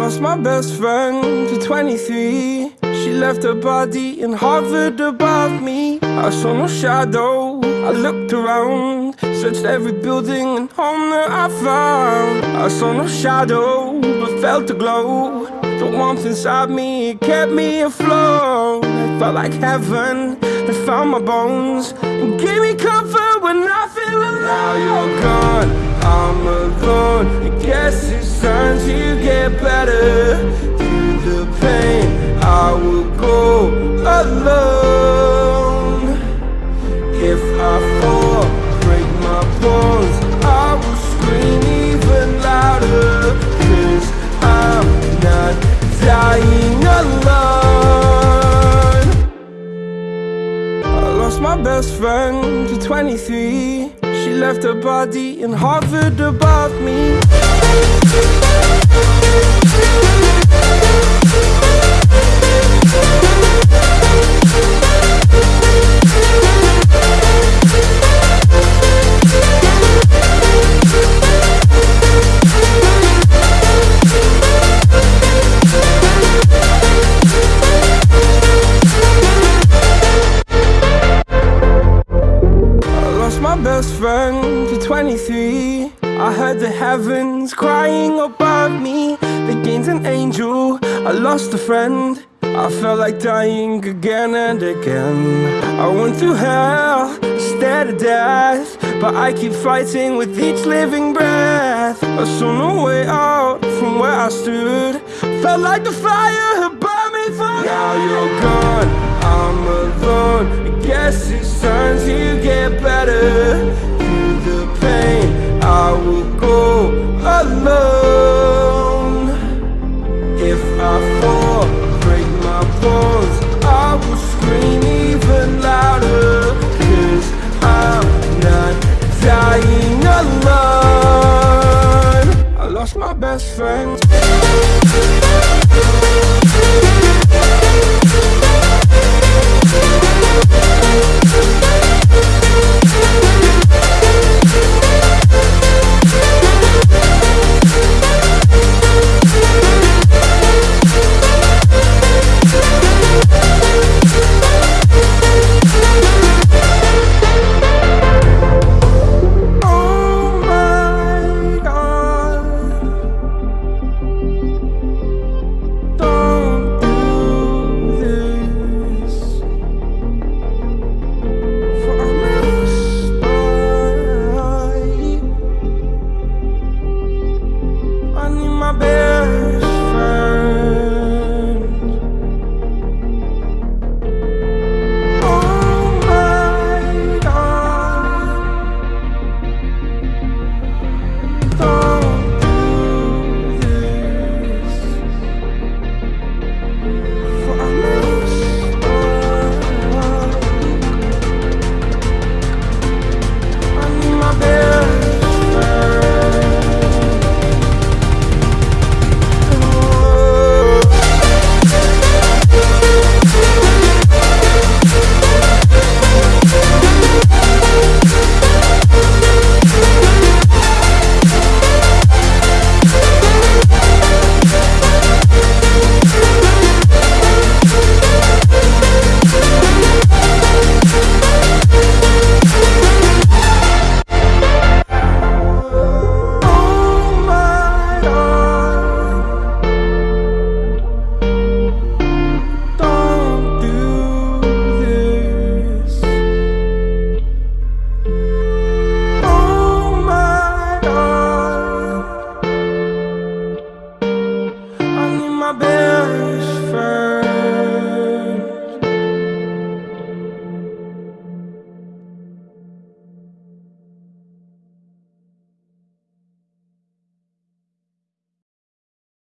lost my best friend to 23 She left her body and hovered above me. I saw no shadow, I looked around Searched every building and home that I found. I saw no shadow, but felt a glow. The warmth inside me kept me afloat. It felt like heaven had found my bones And gave me comfort when I feel alone. Now you're gone, I'm alone. I guess it's better. Through the pain, I will go alone. If I fall, break my bones. I will scream even louder. Cause I'm not dying alone. I lost my best friend to 23 She left her body and hovered above me best friend to 23 I heard the heavens crying above me. They gained an angel, I lost a friend. I felt like dying again and again. I went through hell, stared at death But I keep fighting with each living breath. I saw no way out from where I stood. Felt like the fire had burned me through Now you're gone, I'm alone. I guess it's time to alone. If I fall, break my bones. I will scream even louder. Cause I'm not dying alone. I lost my best friend